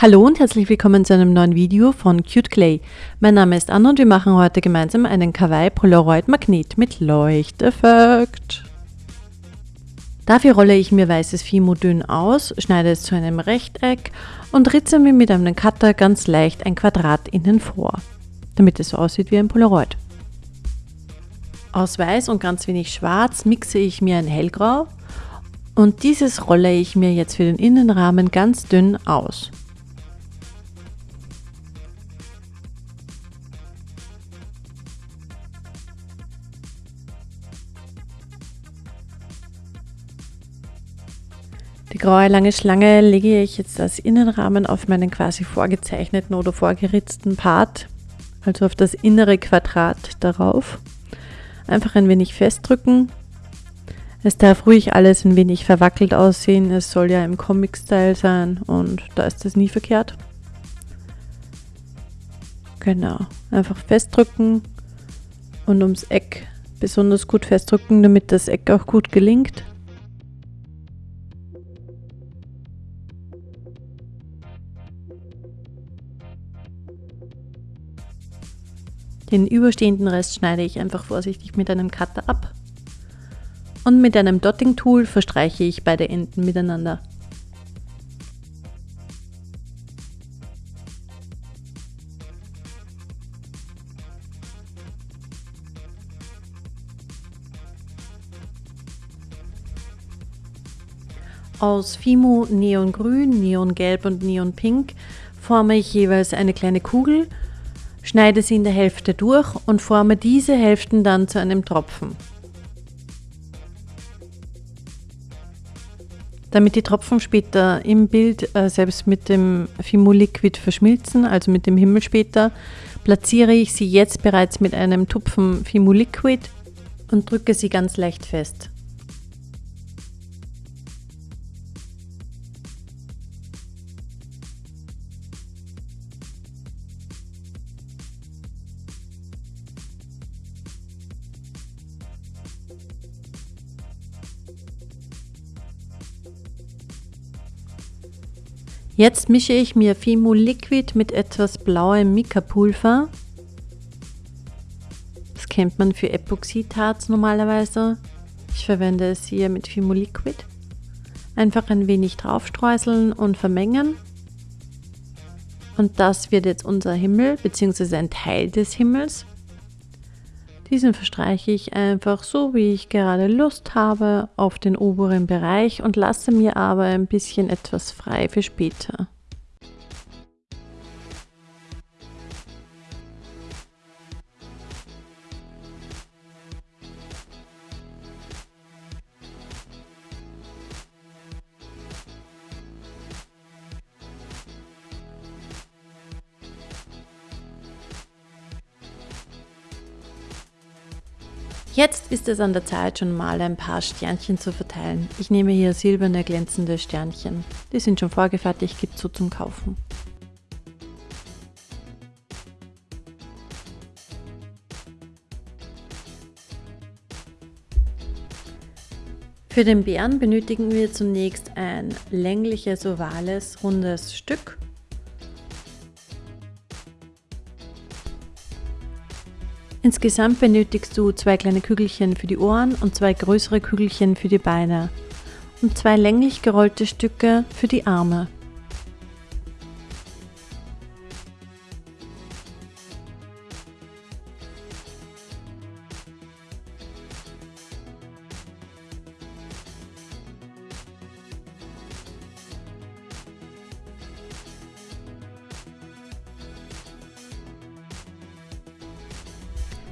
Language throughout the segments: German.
Hallo und herzlich willkommen zu einem neuen Video von Cute Clay. Mein Name ist Anna und wir machen heute gemeinsam einen Kawaii Polaroid Magnet mit Leuchteffekt. Dafür rolle ich mir weißes Fimo dünn aus, schneide es zu einem Rechteck und ritze mir mit einem Cutter ganz leicht ein Quadrat innen vor, damit es so aussieht wie ein Polaroid. Aus weiß und ganz wenig schwarz mixe ich mir ein hellgrau und dieses rolle ich mir jetzt für den Innenrahmen ganz dünn aus. Die graue lange Schlange lege ich jetzt als Innenrahmen auf meinen quasi vorgezeichneten oder vorgeritzten Part, also auf das innere Quadrat darauf. Einfach ein wenig festdrücken. Es darf ruhig alles ein wenig verwackelt aussehen, es soll ja im Comic-Style sein und da ist das nie verkehrt. Genau, einfach festdrücken und ums Eck besonders gut festdrücken, damit das Eck auch gut gelingt. Den überstehenden Rest schneide ich einfach vorsichtig mit einem Cutter ab. Und mit einem Dotting Tool verstreiche ich beide Enden miteinander. Aus Fimo Neongrün, Neongelb und Neonpink forme ich jeweils eine kleine Kugel Schneide sie in der Hälfte durch und forme diese Hälften dann zu einem Tropfen. Damit die Tropfen später im Bild äh, selbst mit dem Fimo Liquid verschmilzen, also mit dem Himmel später, platziere ich sie jetzt bereits mit einem Tupfen Fimo Liquid und drücke sie ganz leicht fest. Jetzt mische ich mir Fimo Liquid mit etwas blauem Mika-Pulver. Das kennt man für Epoxidharz normalerweise. Ich verwende es hier mit Fimo Liquid. Einfach ein wenig draufstreuseln und vermengen. Und das wird jetzt unser Himmel, beziehungsweise ein Teil des Himmels. Diesen verstreiche ich einfach so, wie ich gerade Lust habe, auf den oberen Bereich und lasse mir aber ein bisschen etwas frei für später. Jetzt ist es an der Zeit, schon mal ein paar Sternchen zu verteilen. Ich nehme hier silberne glänzende Sternchen. Die sind schon vorgefertigt, gibt so zum Kaufen. Für den Bären benötigen wir zunächst ein längliches, ovales, rundes Stück Insgesamt benötigst du zwei kleine Kügelchen für die Ohren und zwei größere Kügelchen für die Beine und zwei länglich gerollte Stücke für die Arme.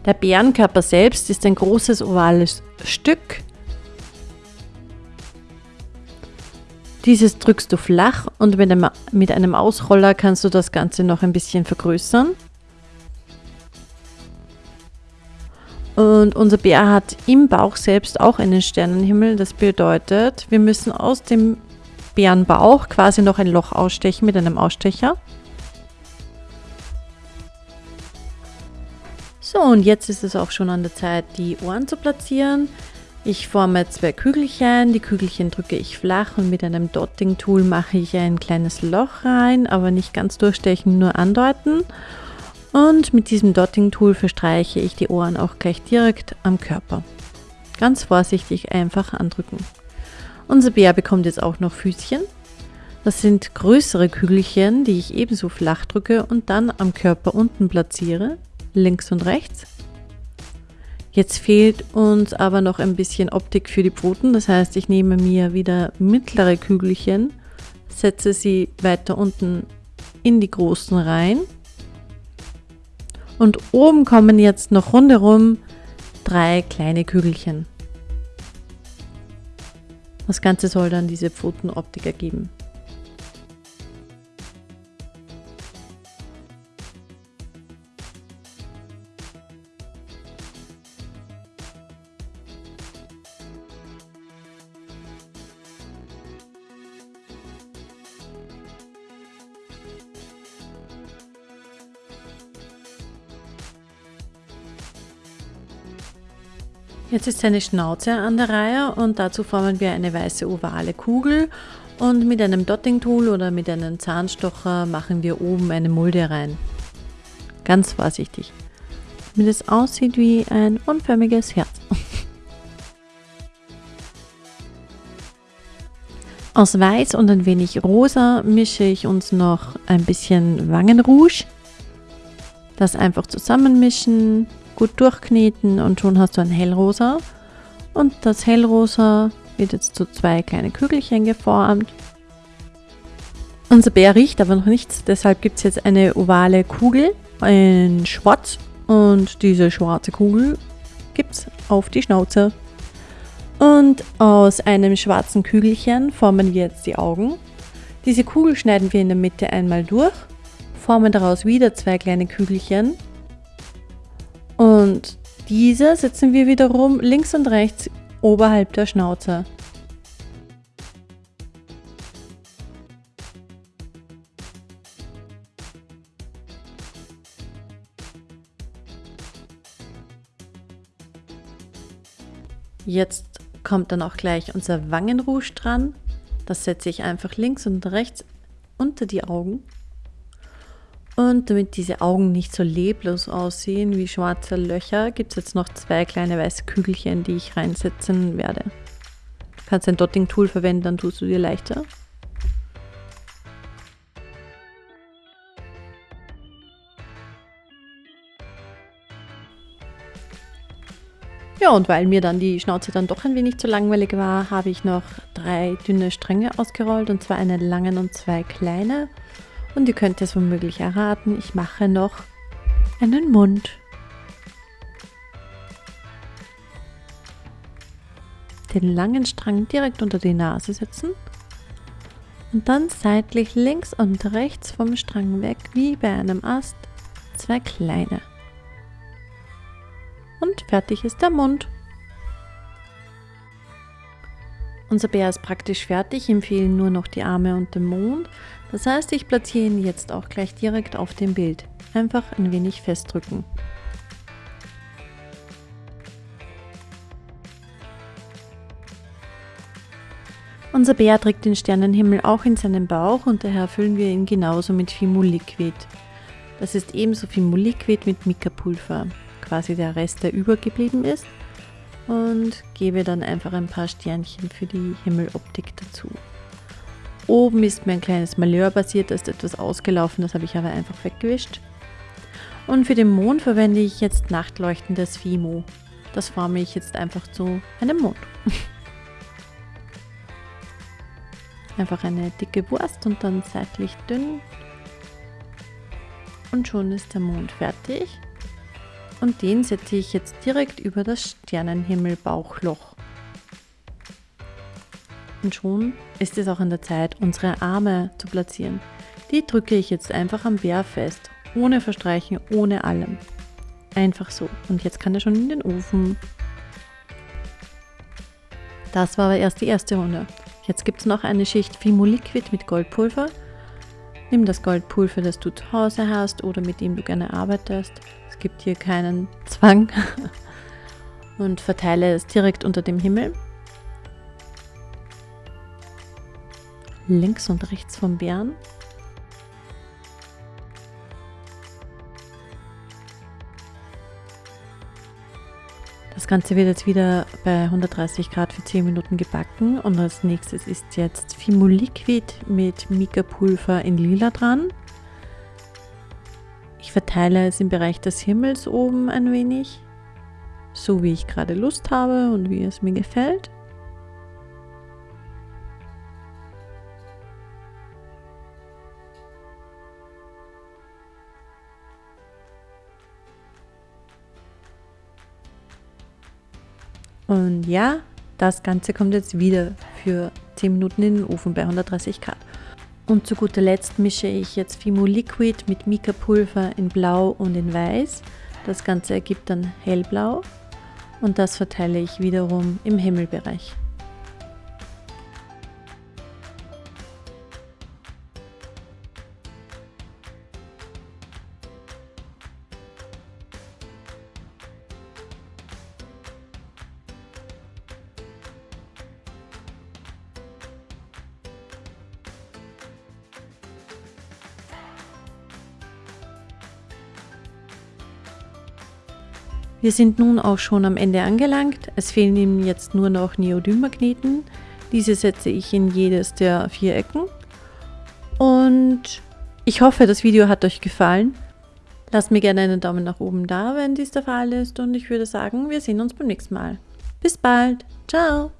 Der Bärenkörper selbst ist ein großes ovales Stück. Dieses drückst du flach und mit einem, mit einem Ausroller kannst du das Ganze noch ein bisschen vergrößern. Und unser Bär hat im Bauch selbst auch einen Sternenhimmel. Das bedeutet, wir müssen aus dem Bärenbauch quasi noch ein Loch ausstechen mit einem Ausstecher. So, und jetzt ist es auch schon an der Zeit, die Ohren zu platzieren. Ich forme zwei Kügelchen, die Kügelchen drücke ich flach und mit einem Dotting-Tool mache ich ein kleines Loch rein, aber nicht ganz durchstechen, nur andeuten. Und mit diesem Dotting-Tool verstreiche ich die Ohren auch gleich direkt am Körper. Ganz vorsichtig einfach andrücken. Unser Bär bekommt jetzt auch noch Füßchen. Das sind größere Kügelchen, die ich ebenso flach drücke und dann am Körper unten platziere, links und rechts. Jetzt fehlt uns aber noch ein bisschen Optik für die Pfoten. Das heißt, ich nehme mir wieder mittlere Kügelchen, setze sie weiter unten in die großen rein. Und oben kommen jetzt noch rundherum drei kleine Kügelchen. Das Ganze soll dann diese Pfotenoptik ergeben. Jetzt ist seine Schnauze an der Reihe und dazu formen wir eine weiße ovale Kugel und mit einem Dotting-Tool oder mit einem Zahnstocher machen wir oben eine Mulde rein. Ganz vorsichtig, damit es aussieht wie ein unförmiges Herz. Aus Weiß und ein wenig Rosa mische ich uns noch ein bisschen Wangenrouge. Das einfach zusammenmischen, gut durchkneten und schon hast du ein hellrosa. Und das hellrosa wird jetzt zu zwei kleine Kügelchen geformt. Unser Bär riecht aber noch nichts, deshalb gibt es jetzt eine ovale Kugel in schwarz und diese schwarze Kugel gibt es auf die Schnauze. Und aus einem schwarzen Kügelchen formen wir jetzt die Augen. Diese Kugel schneiden wir in der Mitte einmal durch, formen daraus wieder zwei kleine Kügelchen und diese setzen wir wiederum links und rechts oberhalb der Schnauze. Jetzt kommt dann auch gleich unser Wangenrouge dran. Das setze ich einfach links und rechts unter die Augen. Und damit diese Augen nicht so leblos aussehen wie schwarze Löcher, gibt es jetzt noch zwei kleine weiße Kügelchen, die ich reinsetzen werde. Du kannst ein Dotting-Tool verwenden, dann tust du dir leichter. Ja, und weil mir dann die Schnauze dann doch ein wenig zu langweilig war, habe ich noch drei dünne Stränge ausgerollt, und zwar einen langen und zwei kleine. Und ihr könnt es womöglich erraten, ich mache noch einen Mund. Den langen Strang direkt unter die Nase setzen und dann seitlich links und rechts vom Strang weg, wie bei einem Ast, zwei kleine. Und fertig ist der Mund. Unser Bär ist praktisch fertig, ihm fehlen nur noch die Arme und der Mond. Das heißt, ich platziere ihn jetzt auch gleich direkt auf dem Bild. Einfach ein wenig festdrücken. Unser Bär trägt den Sternenhimmel auch in seinem Bauch und daher füllen wir ihn genauso mit Fimo-Liquid. Das ist ebenso Fimo-Liquid mit Mika-Pulver, quasi der Rest, der übergeblieben ist und gebe dann einfach ein paar Sternchen für die Himmeloptik dazu. Oben ist mir ein kleines Malheur passiert, da ist etwas ausgelaufen, das habe ich aber einfach weggewischt. Und für den Mond verwende ich jetzt nachtleuchtendes Fimo. Das forme ich jetzt einfach zu einem Mond. einfach eine dicke Wurst und dann seitlich dünn. Und schon ist der Mond fertig und den setze ich jetzt direkt über das Sternenhimmel-Bauchloch. Und schon ist es auch an der Zeit, unsere Arme zu platzieren. Die drücke ich jetzt einfach am Bär fest, ohne Verstreichen, ohne allem. Einfach so. Und jetzt kann er schon in den Ofen. Das war aber erst die erste Runde. Jetzt gibt es noch eine Schicht Fimo Liquid mit Goldpulver. Nimm das Goldpulver, das du zu Hause hast oder mit dem du gerne arbeitest. Es gibt hier keinen Zwang. und verteile es direkt unter dem Himmel. Links und rechts vom Bären. Das Ganze wird jetzt wieder bei 130 Grad für 10 Minuten gebacken und als nächstes ist jetzt Fimo Liquid mit Mika-Pulver in lila dran. Ich verteile es im Bereich des Himmels oben ein wenig, so wie ich gerade Lust habe und wie es mir gefällt. Und ja, das Ganze kommt jetzt wieder für 10 Minuten in den Ofen bei 130 Grad. Und zu guter Letzt mische ich jetzt Fimo Liquid mit Mika Pulver in Blau und in Weiß. Das Ganze ergibt dann hellblau und das verteile ich wiederum im Himmelbereich. Wir sind nun auch schon am Ende angelangt. Es fehlen ihm jetzt nur noch Neodym-Magneten. Diese setze ich in jedes der vier Ecken. Und ich hoffe, das Video hat euch gefallen. Lasst mir gerne einen Daumen nach oben da, wenn dies der Fall ist. Und ich würde sagen, wir sehen uns beim nächsten Mal. Bis bald. Ciao.